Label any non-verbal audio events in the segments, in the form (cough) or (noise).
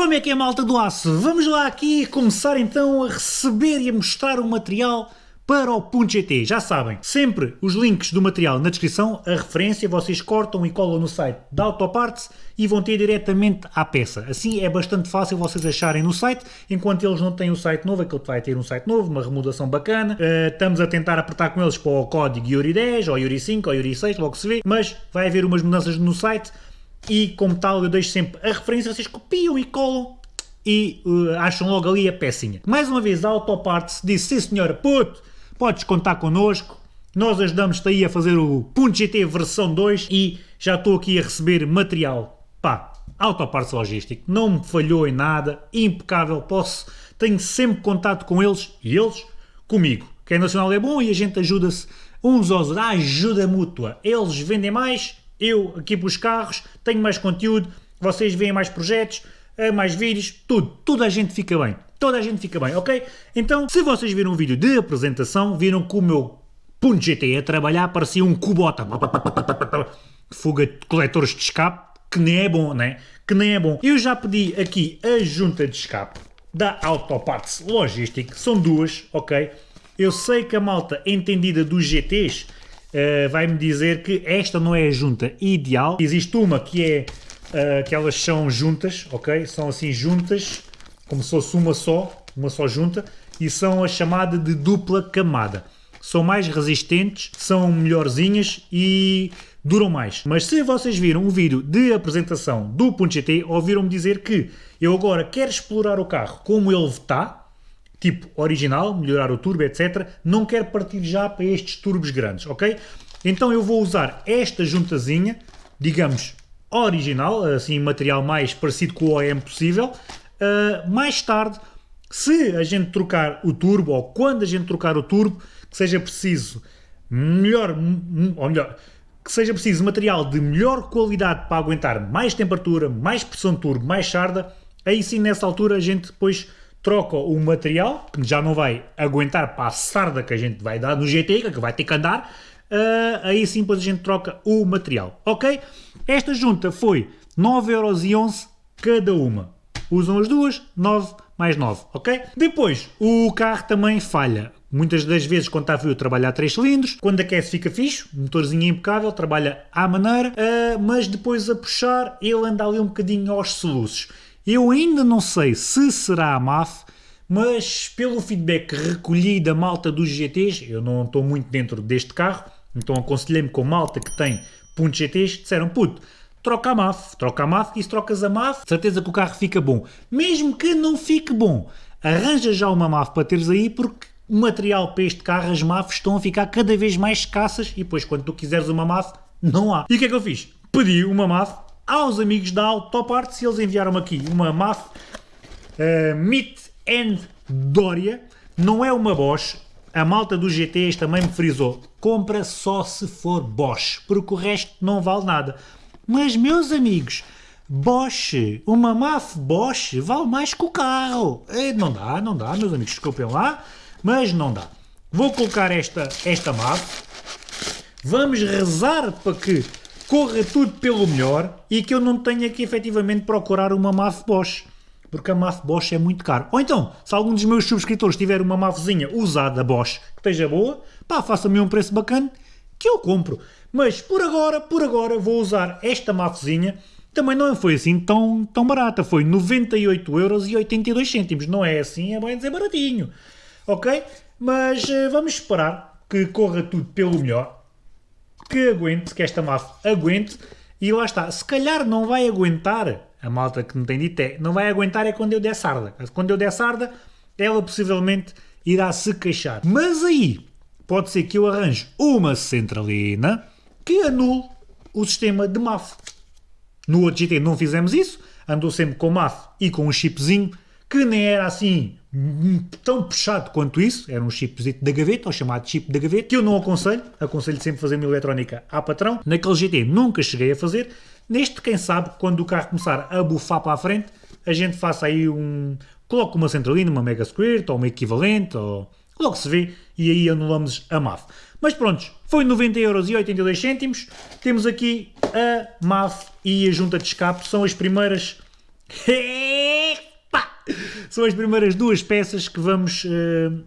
Como é que é malta do aço? Vamos lá aqui começar então a receber e a mostrar o material para o Punto GT. Já sabem, sempre os links do material na descrição, a referência, vocês cortam e colam no site da Autoparts e vão ter diretamente à peça. Assim é bastante fácil vocês acharem no site, enquanto eles não têm o site novo, aquele vai ter um site novo, uma remodelação bacana. Uh, estamos a tentar apertar com eles para o código Yuri 10, ou Yuri 5, ou Yuri 6, logo se vê, mas vai haver umas mudanças no site e como tal eu deixo sempre a referência, vocês copiam e colam e uh, acham logo ali a pecinha. Mais uma vez a Autoparts disse, sim senhora, puto, podes contar connosco, nós ajudamos-te aí a fazer o Punto GT versão 2 e já estou aqui a receber material. Pá, Autoparts Logístico, não me falhou em nada, impecável, posso, tenho sempre contato com eles e eles comigo. Quem é nacional é bom e a gente ajuda-se uns aos outros, ajuda mútua. Eles vendem mais, eu aqui para os carros, tenho mais conteúdo, vocês veem mais projetos, eh, mais vídeos, tudo, toda a gente fica bem, toda a gente fica bem, ok? Então, se vocês viram um vídeo de apresentação, viram que o meu Punto GT a trabalhar parecia um cubota, fuga de coletores de escape, que nem é bom, né? Que nem é bom. Eu já pedi aqui a junta de escape da Autoparts Logistic, são duas, ok? Eu sei que a malta entendida dos GTs uh, vai-me dizer que esta não é a junta ideal. Existe uma que é uh, que elas são juntas, ok? São assim juntas, como se fosse uma só, uma só junta, e são a chamada de dupla camada. São mais resistentes, são melhorzinhas e duram mais. Mas se vocês viram um vídeo de apresentação do Punto GT, ouviram-me dizer que eu agora quero explorar o carro como ele está, tipo original, melhorar o turbo, etc. Não quero partir já para estes turbos grandes, ok? Então eu vou usar esta juntazinha, digamos, original, assim, material mais parecido com o OEM possível. Uh, mais tarde, se a gente trocar o turbo, ou quando a gente trocar o turbo, que seja preciso melhor, ou melhor, que seja preciso material de melhor qualidade para aguentar mais temperatura, mais pressão de turbo, mais sarda, aí sim nessa altura a gente depois troca o material, que já não vai aguentar para a sarda que a gente vai dar no GT, que vai ter que andar, uh, aí sim depois a gente troca o material, ok? Esta junta foi 9,11€ cada uma. Usam as duas, 9 mais 9, ok? Depois, o carro também falha. Muitas das vezes quando está frio trabalha a 3 cilindros, quando aquece fica fixe, motorzinho impecável, trabalha à maneira, uh, mas depois a puxar ele anda ali um bocadinho aos soluços. Eu ainda não sei se será a MAF, mas pelo feedback recolhi da malta dos GTs, eu não estou muito dentro deste carro, então aconselhei-me com malta que tem pontos GTs, disseram, puto, troca a MAF, troca a MAF e se trocas a MAF, certeza que o carro fica bom. Mesmo que não fique bom, arranja já uma MAF para teres aí, porque o material para este carro, as MAFs estão a ficar cada vez mais escassas e depois quando tu quiseres uma MAF, não há. E o que é que eu fiz? Pedi uma MAF aos amigos da Autoparts e eles enviaram-me aqui uma MAF uh, Meet and Doria. Não é uma Bosch. A malta dos GTs também me frisou. Compra só se for Bosch, porque o resto não vale nada. Mas, meus amigos, Bosch, uma MAF Bosch vale mais que o carro. Eh, não dá, não dá, meus amigos, desculpem lá, mas não dá. Vou colocar esta, esta MAF. Vamos rezar para que corra tudo pelo melhor e que eu não tenha que efetivamente procurar uma MAF Bosch, porque a MAF Bosch é muito caro. Ou então, se algum dos meus subscritores tiver uma MAFzinha usada Bosch que esteja boa, pá, faça-me um preço bacana que eu compro. Mas por agora, por agora, vou usar esta MAFzinha. Também não foi assim tão, tão barata, foi 98,82€. Não é assim, é bem dizer baratinho. Ok? Mas uh, vamos esperar que corra tudo pelo melhor que aguente, que esta MAF aguente, e lá está, se calhar não vai aguentar, a malta que não tem dito é, não vai aguentar é quando eu der sarda. Quando eu der sarda, ela possivelmente irá se queixar. Mas aí, pode ser que eu arranje uma centralina que anule o sistema de MAF. No outro GT não fizemos isso, andou sempre com MAF e com um chipzinho, que nem era assim tão puxado quanto isso, era um chipzinho da gaveta, ou chamado chip da gaveta, que eu não aconselho, aconselho sempre fazer uma eletrónica à patrão. Naquele GT nunca cheguei a fazer, neste quem sabe, quando o carro começar a bufar para a frente, a gente faça aí um... coloque uma centralina, uma Mega Squirt, ou uma equivalente, ou logo se vê, e aí anulamos a MAF. Mas pronto, foi 90,82€, temos aqui a MAF e a junta de escape, são as primeiras (laughs) são as primeiras duas peças que vamos uh,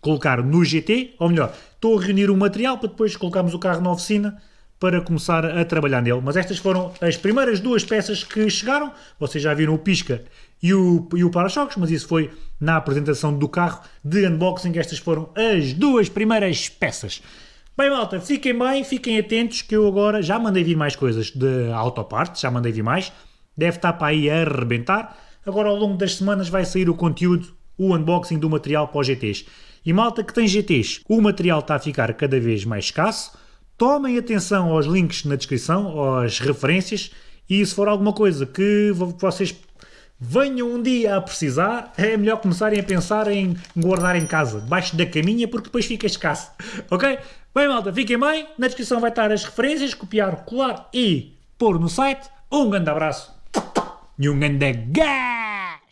colocar no GT, ou melhor, estou a reunir o material para depois colocarmos o carro na oficina para começar a trabalhar nele. Mas estas foram as primeiras duas peças que chegaram. Vocês já viram o pisca e o, e o para-choques, mas isso foi na apresentação do carro de unboxing. Estas foram as duas primeiras peças. Bem, malta, fiquem bem, fiquem atentos que eu agora já mandei vir mais coisas de autopartes, já mandei vir mais. Deve estar para aí a arrebentar. Agora, ao longo das semanas, vai sair o conteúdo, o unboxing do material para os GTs. E malta que tem GTs, o material está a ficar cada vez mais escasso. Tomem atenção aos links na descrição, às referências, e se for alguma coisa que vocês venham um dia a precisar, é melhor começarem a pensar em guardar em casa, debaixo da caminha, porque depois fica escasso. (laughs) Ok? Bem, malta, fiquem bem. Na descrição vai estar as referências, copiar, colar e pôr no site. Um grande abraço e um grande gás!